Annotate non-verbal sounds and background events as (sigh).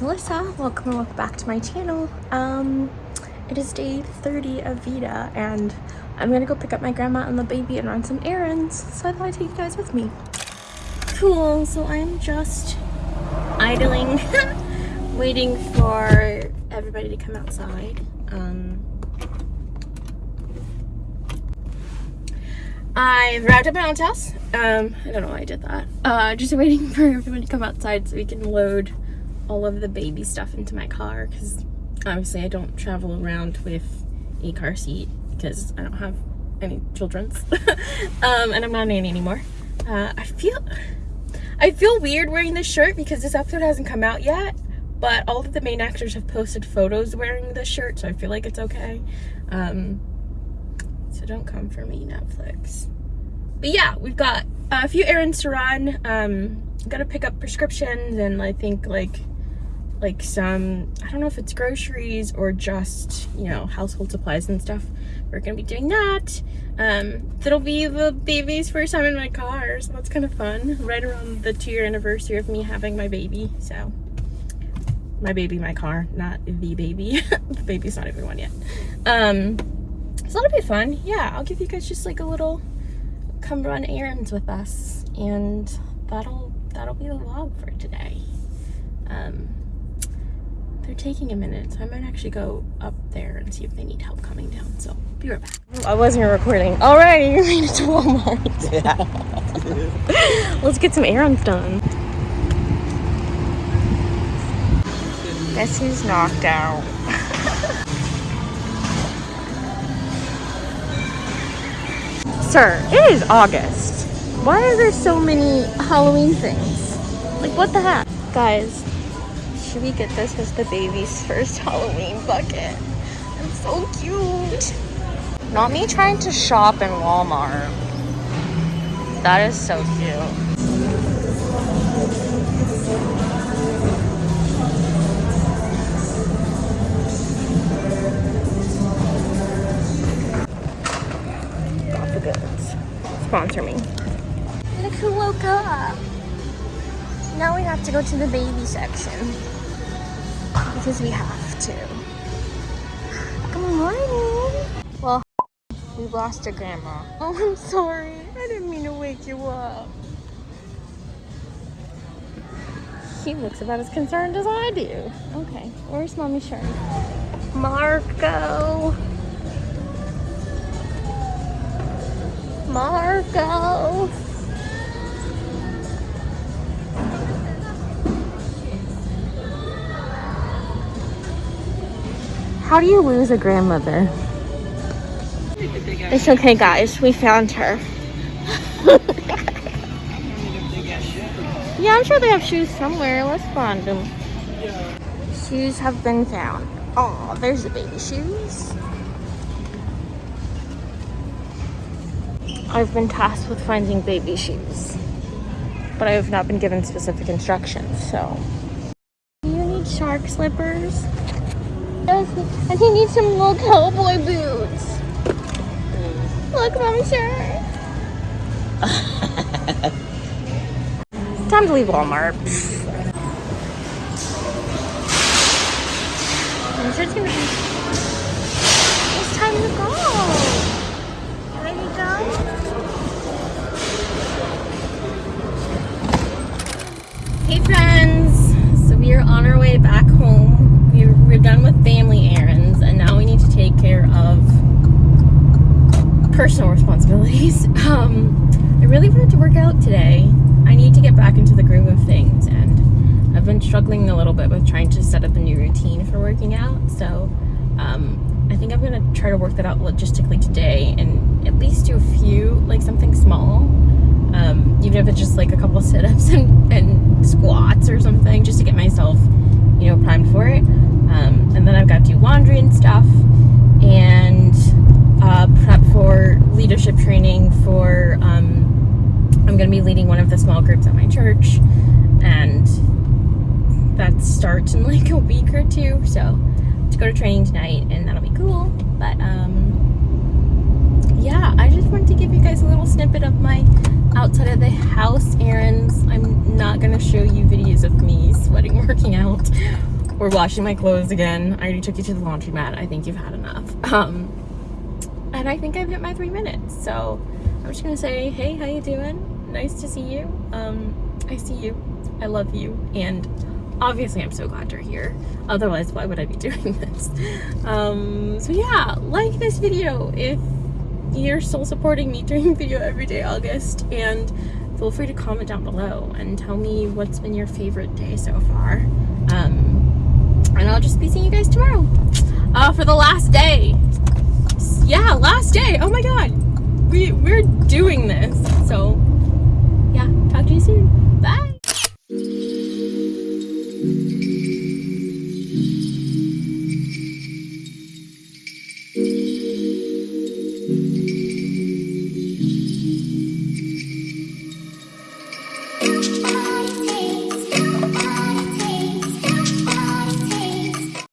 Melissa. Welcome and welcome back to my channel. Um, it is day 30 of VEDA and I'm gonna go pick up my grandma and the baby and run some errands. So I thought I'd take you guys with me. Cool, so I'm just idling, (laughs) waiting for everybody to come outside. Um, I wrapped up my aunt's house. Um, I don't know why I did that. Uh, just waiting (laughs) for everyone to come outside so we can load all of the baby stuff into my car because obviously I don't travel around with a car seat because I don't have any children's (laughs) um, and I'm not nanny anymore. Uh, I feel I feel weird wearing this shirt because this episode hasn't come out yet but all of the main actors have posted photos wearing this shirt so I feel like it's okay. Um, so don't come for me Netflix. But yeah, we've got a few errands to run. Um, gotta pick up prescriptions and I think like like some, I don't know if it's groceries or just, you know, household supplies and stuff. We're gonna be doing that. Um, that'll be the baby's first time in my car, so that's kind of fun. Right around the two year anniversary of me having my baby, so. My baby, my car, not the baby. (laughs) the baby's not even one yet. Um, so that'll be fun. Yeah, I'll give you guys just like a little come run errands with us and that'll that'll be the vlog for today. Um, they're taking a minute, so I might actually go up there and see if they need help coming down. So be right back. Oh, I wasn't recording. Alrighty, we made it to Walmart. Yeah. (laughs) Let's get some errands done. Guess who's knocked out? (laughs) Sir, it is August. Why are there so many Halloween things? Like, what the heck? Guys, should we get this as the baby's first (laughs) Halloween bucket? It's so cute. Not me trying to shop in Walmart. That is so cute. Got the goods. Sponsor me. Look who woke up. Now we have to go to the baby section because we have to. Good morning. Well, we lost a grandma. (laughs) Oh, I'm sorry. I didn't mean to wake you up. He looks about as concerned as I do. Okay, where's mommy shirt? Marco. Marco. How do you lose a grandmother? It's okay, guys. We found her. (laughs) yeah, I'm sure they have shoes somewhere. Let's find them. Shoes have been found. Oh, there's the baby shoes. I've been tasked with finding baby shoes, but I have not been given specific instructions, so. Do you need shark slippers? And he needs some little cowboy boots. Look, mommy shirt. (laughs) Time to leave Walmart. It's gonna be. It's time to go. Ready to go? Hey friends, so we are on our way back home we're done with family errands and now we need to take care of personal responsibilities. (laughs) Um, I really wanted to work out today. I need to get back into the groove of things and I've been struggling a little bit with trying to set up a new routine for working out. So um, I think I'm gonna try to work that out logistically today and at least do a few, like something small. Um, even if it's just like a couple (laughs) sit-ups and, and squats or something just to get myself you know primed for it um, and then I've got to do laundry and stuff and uh, prep for leadership training for, um, I'm going to be leading one of the small groups at my church and that starts in (laughs) like a week or two. So to go to training tonight and that'll be cool. But um, yeah, I just wanted to give you guys a little snippet of my outside of the house errands. I'm not gonna show you videos of me sweating (laughs) working out or washing my clothes again. I already took you to the laundromat. I think you've had enough. Um, and I think I've hit my three minutes. So I'm just gonna say, hey, how you doing? Nice to see you. Um, I see you. I love you. And obviously I'm so glad you're here. Otherwise, why would I be (laughs) doing this? Um, so yeah, like this video if you're still supporting me doing video every day August and feel free to comment down below and tell me what's been your favorite day so far. Um, and I'll just be seeing you guys tomorrow uh, for the last day. Yeah, last day. Oh my